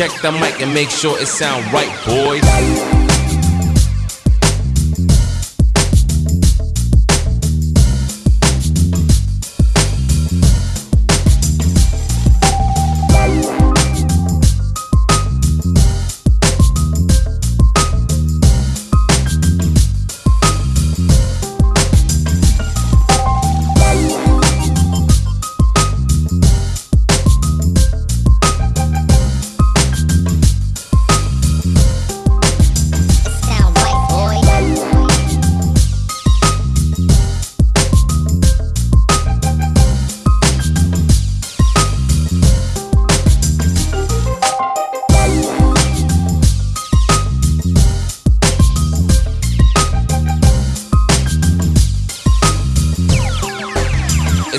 Check the mic and make sure it sound right, boys.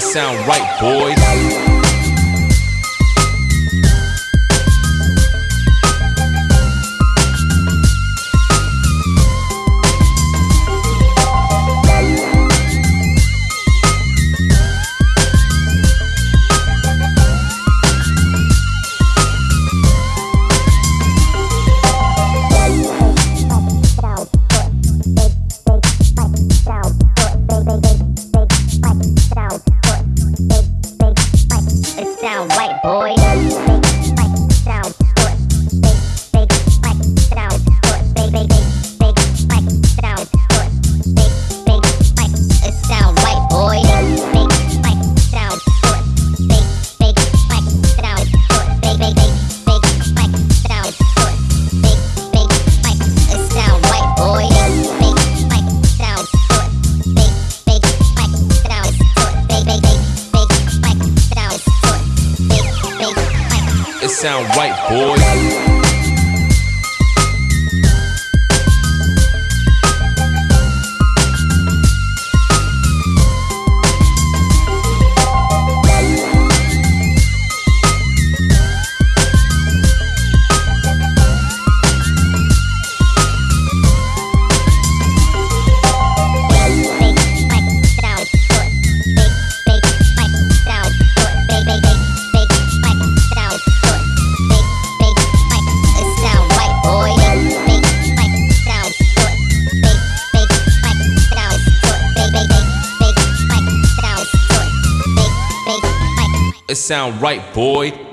sound right, boys. sound white, boys. It sound right, boy.